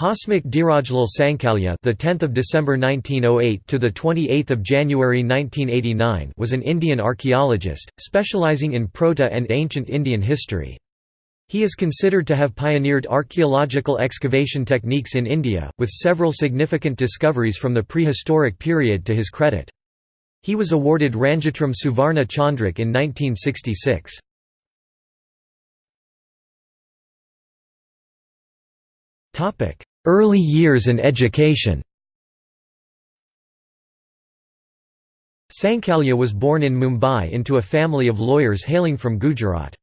Hasmukh Dhirajlal Sankalya, the 10th of December 1908 to the 28th of January 1989, was an Indian archaeologist specializing in proto and ancient Indian history. He is considered to have pioneered archaeological excavation techniques in India, with several significant discoveries from the prehistoric period to his credit. He was awarded Ranjitram Suvarna Chandrak in 1966. Early years and education Sankalya was born in Mumbai into a family of lawyers hailing from Gujarat.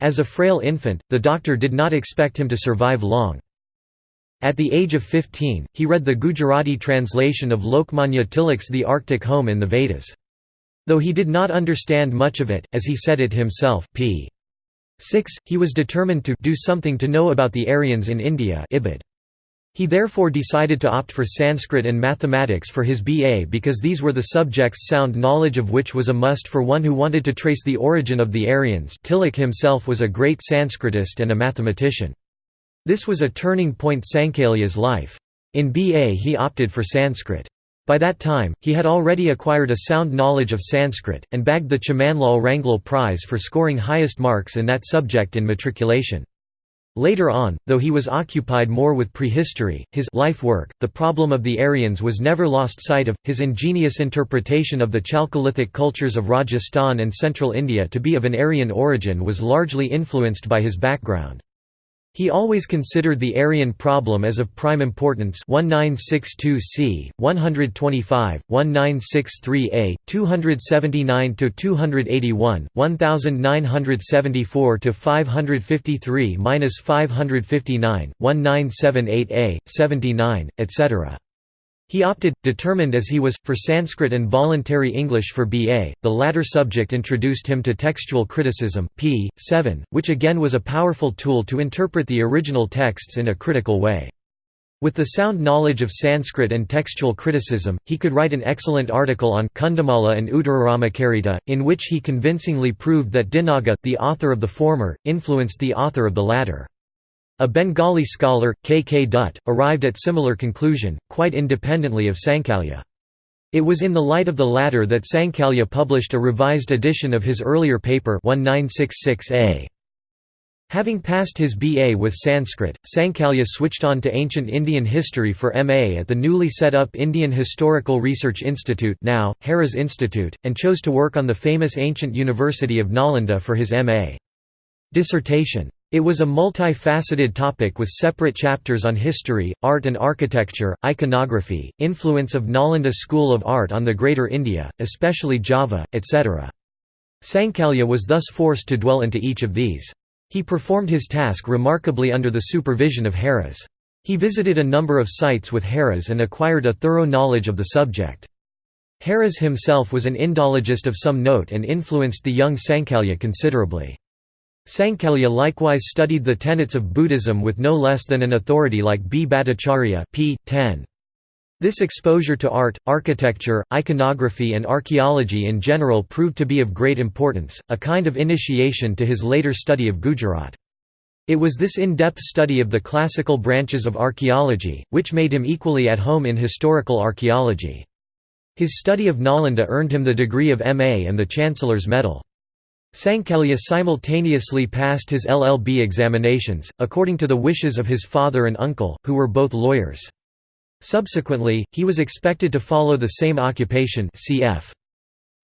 As a frail infant, the doctor did not expect him to survive long. At the age of 15, he read the Gujarati translation of Lokmanya Tilak's The Arctic Home in the Vedas. Though he did not understand much of it, as he said it himself p. 6, he was determined to do something to know about the Aryans in India Ibid. He therefore decided to opt for Sanskrit and mathematics for his BA because these were the subjects sound knowledge of which was a must for one who wanted to trace the origin of the Aryans Tilak himself was a great Sanskritist and a mathematician. This was a turning point Sankalya's life. In BA he opted for Sanskrit. By that time, he had already acquired a sound knowledge of Sanskrit, and bagged the Chimanlal Ranglal Prize for scoring highest marks in that subject in matriculation. Later on, though he was occupied more with prehistory, his life work, the problem of the Aryans was never lost sight of. His ingenious interpretation of the Chalcolithic cultures of Rajasthan and central India to be of an Aryan origin was largely influenced by his background. He always considered the Aryan problem as of prime importance 1962c, 125, 1963a, 279–281, 1974–553–559, 1978a, 79, etc. He opted, determined as he was, for Sanskrit and voluntary English for BA. The latter subject introduced him to textual criticism, p. 7, which again was a powerful tool to interpret the original texts in a critical way. With the sound knowledge of Sanskrit and textual criticism, he could write an excellent article on Kundamala and Uttararamakarita, in which he convincingly proved that Dinaga, the author of the former, influenced the author of the latter. A Bengali scholar, K. K. Dutt, arrived at similar conclusion, quite independently of Sankalya. It was in the light of the latter that Sankalya published a revised edition of his earlier paper 1966a. Having passed his BA with Sanskrit, Sankalya switched on to ancient Indian history for MA at the newly set up Indian Historical Research Institute now, Heras Institute, and chose to work on the famous ancient University of Nalanda for his MA. Dissertation. It was a multi-faceted topic with separate chapters on history, art and architecture, iconography, influence of Nalanda school of art on the Greater India, especially Java, etc. Sankalya was thus forced to dwell into each of these. He performed his task remarkably under the supervision of Heras. He visited a number of sites with Heras and acquired a thorough knowledge of the subject. Harris himself was an Indologist of some note and influenced the young Sankalya considerably. Sankalya likewise studied the tenets of Buddhism with no less than an authority like B. Bhattacharya p. 10. This exposure to art, architecture, iconography and archaeology in general proved to be of great importance, a kind of initiation to his later study of Gujarat. It was this in-depth study of the classical branches of archaeology, which made him equally at home in historical archaeology. His study of Nalanda earned him the degree of M.A. and the Chancellor's Medal. Sankalya simultaneously passed his LLB examinations, according to the wishes of his father and uncle, who were both lawyers. Subsequently, he was expected to follow the same occupation cf.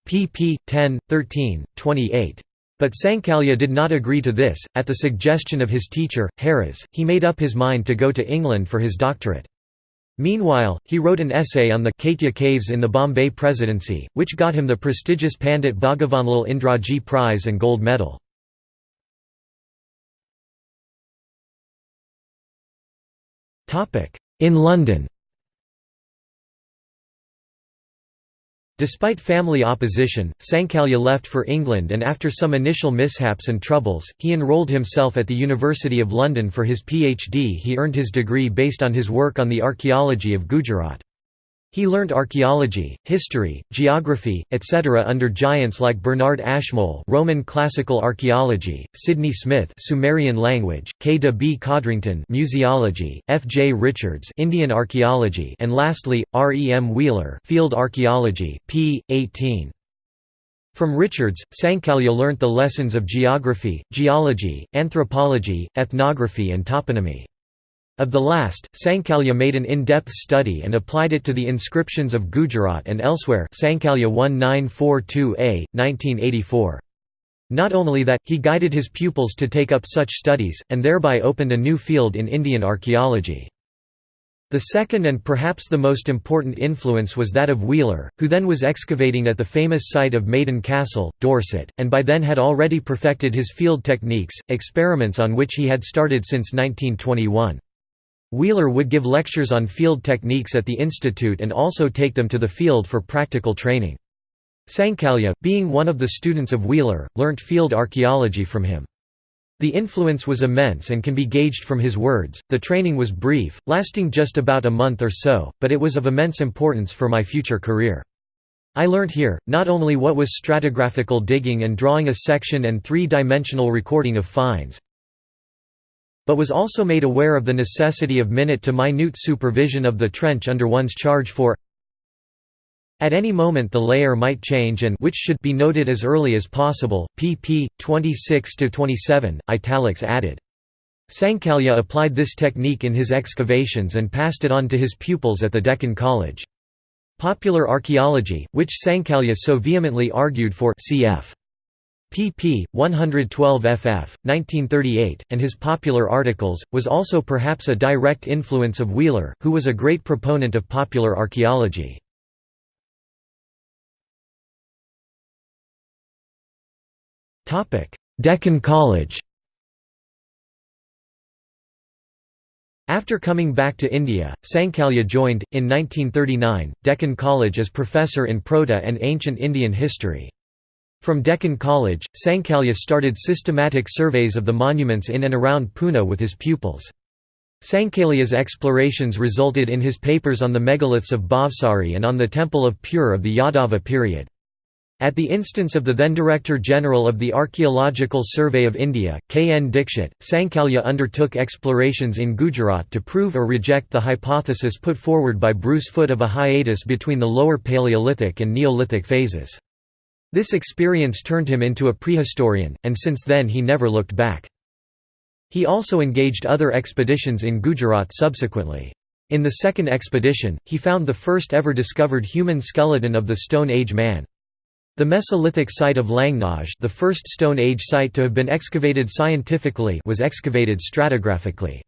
pp. 10, 13, 28. But Sankalya did not agree to this. At the suggestion of his teacher, Heras, he made up his mind to go to England for his doctorate. Meanwhile, he wrote an essay on the Kaitya caves in the Bombay Presidency, which got him the prestigious Pandit Bhagavanlal Indraji Prize and Gold Medal. In London Despite family opposition, Sankalya left for England and after some initial mishaps and troubles, he enrolled himself at the University of London for his PhD he earned his degree based on his work on the archaeology of Gujarat. He learnt archaeology, history, geography, etc. under giants like Bernard Ashmole Roman classical archaeology, Sidney Smith Sumerian language, K. de B. Codrington museology, F. J. Richards Indian archaeology and lastly, R. E. M. Wheeler field archaeology, p. 18. From Richards, Sankalya learnt the lessons of geography, geology, anthropology, ethnography and toponymy. Of the last, Sankalya made an in-depth study and applied it to the inscriptions of Gujarat and elsewhere Sankalya 1942a, 1984. Not only that, he guided his pupils to take up such studies, and thereby opened a new field in Indian archaeology. The second and perhaps the most important influence was that of Wheeler, who then was excavating at the famous site of Maiden Castle, Dorset, and by then had already perfected his field techniques, experiments on which he had started since 1921. Wheeler would give lectures on field techniques at the institute and also take them to the field for practical training. Sankalya, being one of the students of Wheeler, learnt field archaeology from him. The influence was immense and can be gauged from his words. The training was brief, lasting just about a month or so, but it was of immense importance for my future career. I learnt here, not only what was stratigraphical digging and drawing a section and three-dimensional recording of finds, but was also made aware of the necessity of minute-to-minute supervision of the trench under one's charge for at any moment the layer might change and which should be noted as early as possible, pp. 26 to 27, italics added. Sankalya applied this technique in his excavations and passed it on to his pupils at the Deccan College. Popular archaeology, which Sankalya so vehemently argued for cf pp. 112 ff. 1938, and his popular articles, was also perhaps a direct influence of Wheeler, who was a great proponent of popular archaeology. Deccan College After coming back to India, Sankalya joined, in 1939, Deccan College as professor in Proto and Ancient Indian History. From Deccan College, Sankalya started systematic surveys of the monuments in and around Pune with his pupils. Sankalya's explorations resulted in his papers on the megaliths of Bhavsari and on the Temple of Pur of the Yadava period. At the instance of the then Director General of the Archaeological Survey of India, K. N. Dixit, Sankalya undertook explorations in Gujarat to prove or reject the hypothesis put forward by Bruce Foote of a hiatus between the Lower Paleolithic and Neolithic phases. This experience turned him into a prehistorian, and since then he never looked back. He also engaged other expeditions in Gujarat subsequently. In the second expedition, he found the first ever discovered human skeleton of the Stone Age man. The Mesolithic site of Langhnaj the first Stone Age site to have been excavated scientifically was excavated stratigraphically.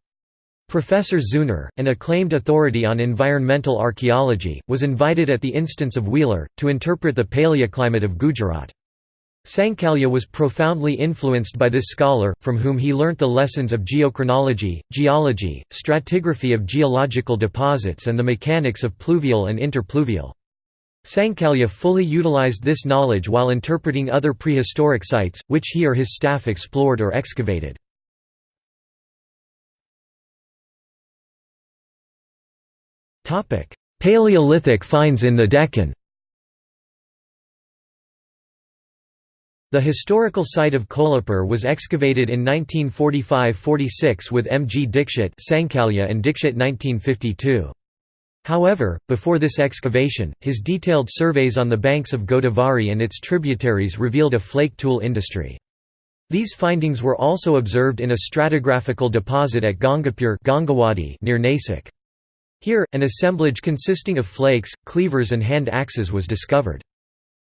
Professor Zeuner, an acclaimed authority on environmental archaeology, was invited at the instance of Wheeler, to interpret the paleoclimate of Gujarat. Sankalya was profoundly influenced by this scholar, from whom he learnt the lessons of geochronology, geology, stratigraphy of geological deposits and the mechanics of pluvial and interpluvial. Sankalya fully utilized this knowledge while interpreting other prehistoric sites, which he or his staff explored or excavated. Paleolithic finds in the Deccan The historical site of Kolhapur was excavated in 1945–46 with M. G. Dixit Sankalya and Dixit 1952. However, before this excavation, his detailed surveys on the banks of Godavari and its tributaries revealed a flake tool industry. These findings were also observed in a stratigraphical deposit at Gangapur near Nasik. Here, an assemblage consisting of flakes, cleavers and hand axes was discovered.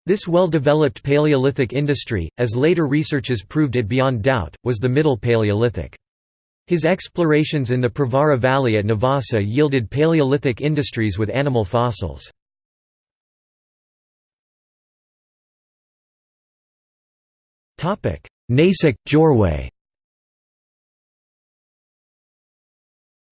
This well-developed Paleolithic industry, as later researches proved it beyond doubt, was the Middle Paleolithic. His explorations in the Pravara Valley at Navasa yielded Paleolithic industries with animal fossils. Nasik, Jorwe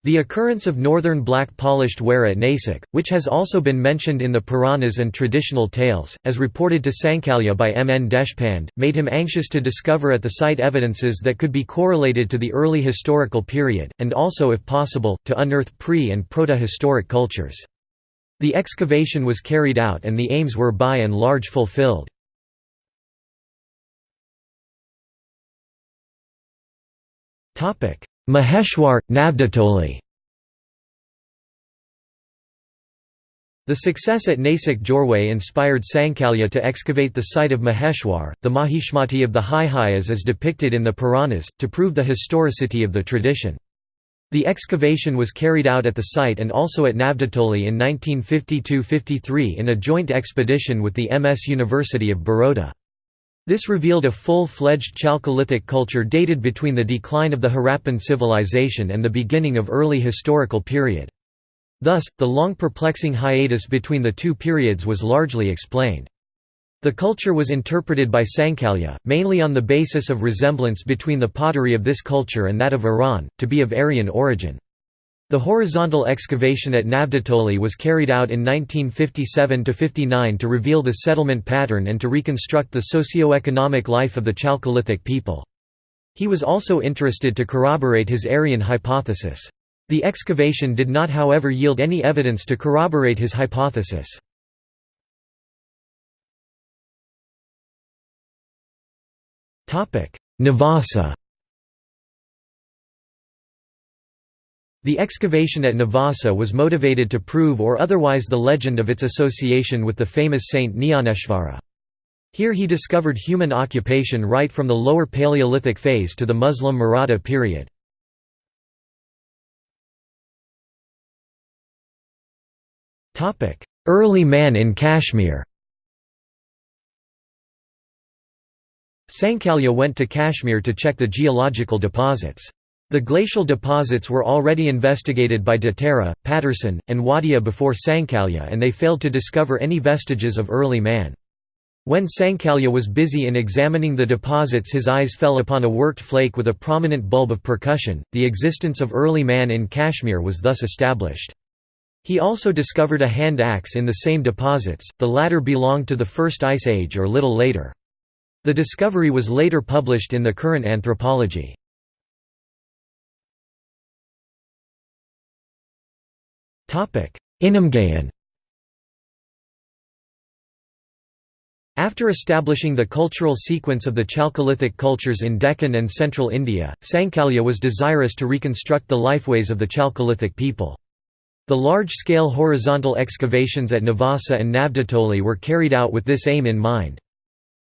The occurrence of northern black polished ware at Nasik, which has also been mentioned in the Puranas and traditional tales, as reported to Sankalya by M. N. Deshpande, made him anxious to discover at the site evidences that could be correlated to the early historical period, and also if possible, to unearth pre- and proto-historic cultures. The excavation was carried out and the aims were by and large fulfilled. Maheshwar, Navdatoli The success at Nasik Jorwe inspired Sankalya to excavate the site of Maheshwar, the Mahishmati of the Haihayas depicted in the Puranas, to prove the historicity of the tradition. The excavation was carried out at the site and also at Navdatoli in 1952–53 in a joint expedition with the MS University of Baroda. This revealed a full-fledged Chalcolithic culture dated between the decline of the Harappan civilization and the beginning of early historical period. Thus, the long perplexing hiatus between the two periods was largely explained. The culture was interpreted by Sankalya, mainly on the basis of resemblance between the pottery of this culture and that of Iran, to be of Aryan origin. The horizontal excavation at Navdatoli was carried out in 1957–59 to reveal the settlement pattern and to reconstruct the socio-economic life of the Chalcolithic people. He was also interested to corroborate his Aryan hypothesis. The excavation did not however yield any evidence to corroborate his hypothesis. Navasa The excavation at Navasa was motivated to prove or otherwise the legend of its association with the famous saint Nyaneshvara. Here he discovered human occupation right from the lower Paleolithic phase to the Muslim Maratha period. Early man in Kashmir Sankalya went to Kashmir to check the geological deposits. The glacial deposits were already investigated by Datara, Paterson, and Wadia before Sankalya and they failed to discover any vestiges of early man. When Sankalya was busy in examining the deposits his eyes fell upon a worked flake with a prominent bulb of percussion, the existence of early man in Kashmir was thus established. He also discovered a hand axe in the same deposits, the latter belonged to the First Ice Age or little later. The discovery was later published in the current anthropology. Inamgaon After establishing the cultural sequence of the Chalcolithic cultures in Deccan and central India, Sankalya was desirous to reconstruct the lifeways of the Chalcolithic people. The large-scale horizontal excavations at Navasa and Navdatoli were carried out with this aim in mind.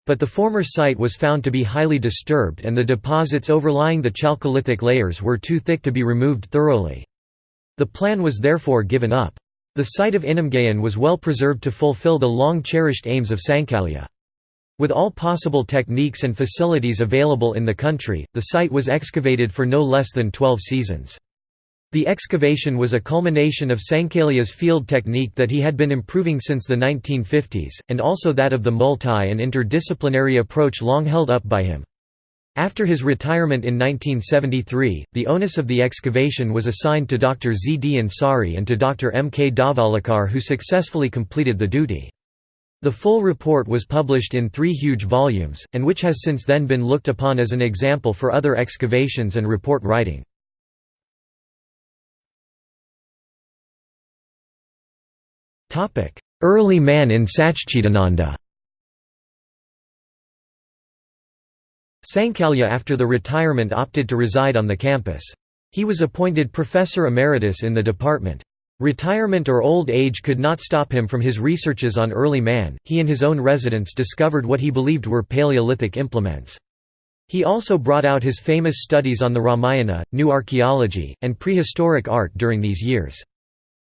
But the former site was found to be highly disturbed and the deposits overlying the Chalcolithic layers were too thick to be removed thoroughly. The plan was therefore given up. The site of Inamgaon was well preserved to fulfill the long-cherished aims of Sankalya. With all possible techniques and facilities available in the country, the site was excavated for no less than 12 seasons. The excavation was a culmination of Sankalya's field technique that he had been improving since the 1950s, and also that of the multi- and interdisciplinary approach long held up by him. After his retirement in 1973, the onus of the excavation was assigned to Dr. Z. D. Ansari and to Dr. M. K. Dhavalikar who successfully completed the duty. The full report was published in three huge volumes, and which has since then been looked upon as an example for other excavations and report writing. Early man in Sachchidananda Sankalya after the retirement opted to reside on the campus. He was appointed professor emeritus in the department. Retirement or old age could not stop him from his researches on early man, he and his own residents discovered what he believed were Paleolithic implements. He also brought out his famous studies on the Ramayana, new archaeology, and prehistoric art during these years.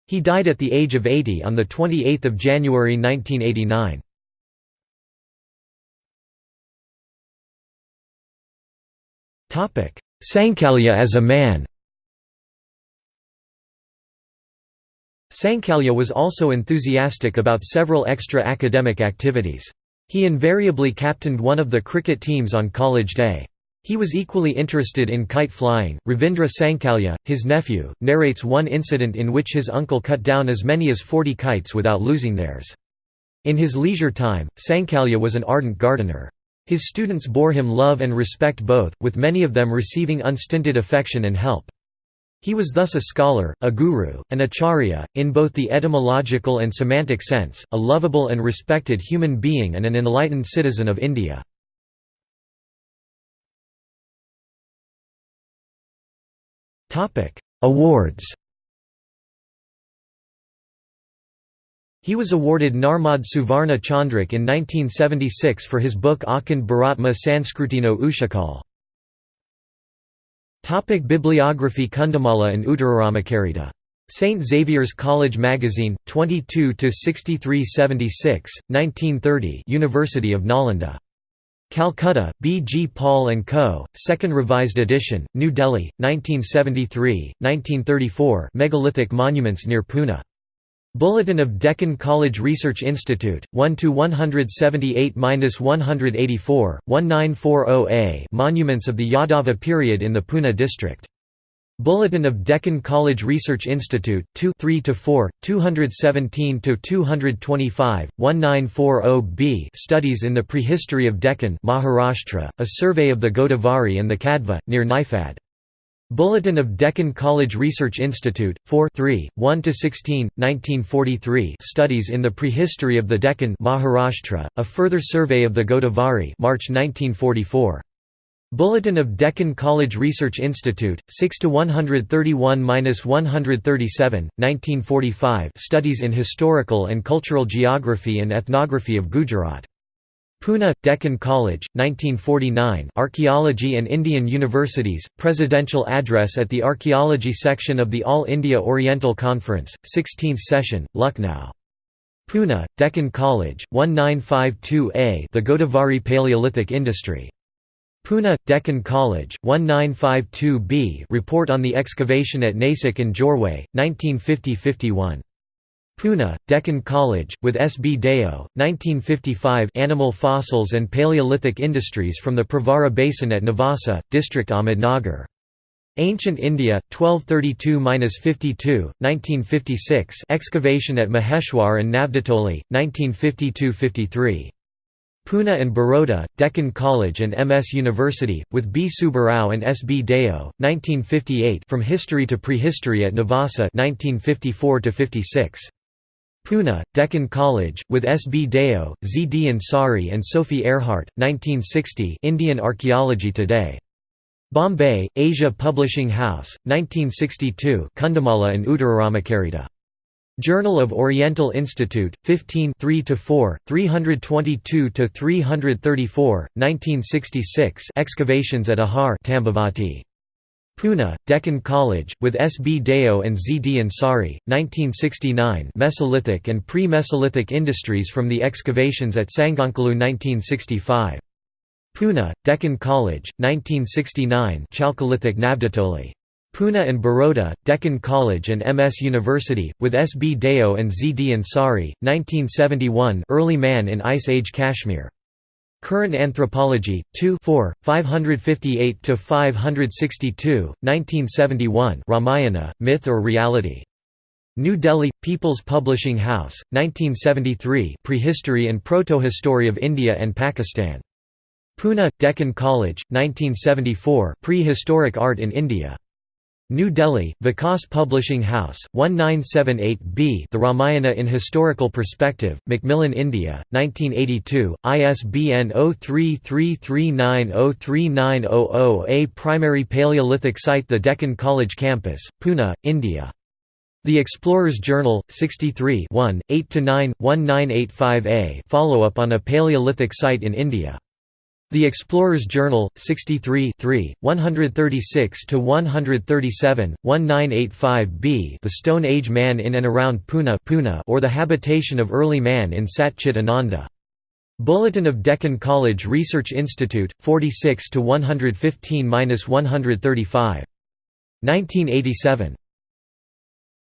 He died at the age of 80 on 28 January 1989. Sankalya as a man Sankalya was also enthusiastic about several extra academic activities. He invariably captained one of the cricket teams on college day. He was equally interested in kite flying. Ravindra Sankalya, his nephew, narrates one incident in which his uncle cut down as many as 40 kites without losing theirs. In his leisure time, Sankalya was an ardent gardener. His students bore him love and respect both, with many of them receiving unstinted affection and help. He was thus a scholar, a guru, an acharya, in both the etymological and semantic sense, a lovable and respected human being and an enlightened citizen of India. Awards He was awarded Narmad Suvarna Chandrak in 1976 for his book Akhand Bharatma Sanskrutino Ushakal. Topic Bibliography Kundamala and Uttararamakarita. St. Xavier's College Magazine, 22–6376, 1930 University of Nalanda. Calcutta, B. G. Paul & Co., Second Revised Edition, New Delhi, 1973, 1934 Megalithic monuments near Pune. Bulletin of Deccan College Research Institute, 1–178–184, 1940a Monuments of the Yadava period in the Pune district. Bulletin of Deccan College Research Institute, 2 3–4, 217–225, 1940b Studies in the Prehistory of Deccan Maharashtra, a survey of the Godavari and the Kadva, near Nifad. Bulletin of Deccan College Research Institute, 4 3, 1–16, 1943 Studies in the Prehistory of the Deccan Maharashtra, a further survey of the Godavari March 1944. Bulletin of Deccan College Research Institute, 6–131–137, 1945 Studies in Historical and Cultural Geography and Ethnography of Gujarat. Pune, Deccan College, 1949 Archaeology and Indian Universities, Presidential Address at the Archaeology Section of the All India Oriental Conference, 16th Session, Lucknow. Pune, Deccan College, 1952a The Godavari Paleolithic Industry. Pune, Deccan College, 1952b Report on the excavation at Nasik and Jorwe, 1950–51. Pune, Deccan College, with S. B. Deo, 1955 Animal fossils and Paleolithic industries from the Pravara Basin at Navasa, District Ahmednagar. Ancient India, 1232–52, 1956 Excavation at Maheshwar and Navdatoli, 1952–53. Pune and Baroda, Deccan College and MS University, with B. Subbarao and S. B. Deo, 1958 From History to Prehistory at Navasa 1954–56. Pune, Deccan College, with S. B. Deo, Z. D. Ansari and Sophie Ehrhardt, 1960 Indian Archaeology Today. Bombay, Asia Publishing House, 1962 Kundamala and Uttararamakarita. Journal of Oriental Institute, 15 3–4, 322–334, 1966 Excavations at Ahar Tambavati. Pune, Deccan College, with S. B. Deo and Z. D. Ansari, 1969 Mesolithic and pre-Mesolithic industries from the excavations at Sanganakallu 1965. Pune, Deccan College, 1969 Chalcolithic Navdatoli. Pune and Baroda, Deccan College and MS University, with S. B. Deo and Z. D. Ansari, 1971 Early Man in Ice Age Kashmir. Current Anthropology, 2 4, 558–562, 1971 Ramayana, Myth or Reality. New Delhi, People's Publishing House, 1973 Prehistory and Protohistory of India and Pakistan. Pune, Deccan College, 1974 Prehistoric Art in India. New Delhi, Vikas Publishing House, 1978b The Ramayana in Historical Perspective, Macmillan India, 1982, ISBN 0333903900 A primary Paleolithic site The Deccan College Campus, Pune, India. The Explorer's Journal, 63 1, 8–9, 1985a Follow-up on a Paleolithic site in India. The Explorer's Journal, 63 136–137, 1985b The Stone Age Man in and around Pune, Pune or the Habitation of Early Man in Sat Chit Ananda. Bulletin of Deccan College Research Institute, 46–115–135. 1987.